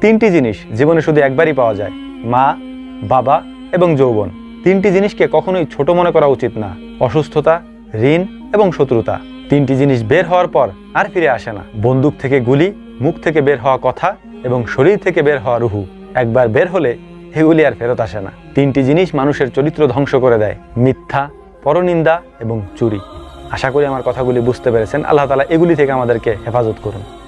তিনটি জিনিস জীবনে শুধু একবারই পাওয়া যায়। মা, বাবা এবং যৌবন। তিনটি জিনিসকে কখনোই ছোট মনে করা উচিত না। অসুস্থতা, ঋণ এবং শত্রুতা। তিনটি জিনিস বের হওয়ার পর আর ফিরে আসে না। বন্দুক থেকে গুলি, মুখ থেকে বের হওয়া কথা এবং শরীর থেকে বের হওয়া রুহু। একবার বের হলে এগুলি আর ফেরত আসে না। তিনটি জিনিস মানুষের চরিত্র ধ্বংস করে দেয়। মিথ্যা, পরনিন্দা এবং চুরি। আশা করি আমার কথাগুলি বুঝতে পেরেছেন। আল্লাহ তালা এগুলি থেকে আমাদেরকে হেফাজত করুন।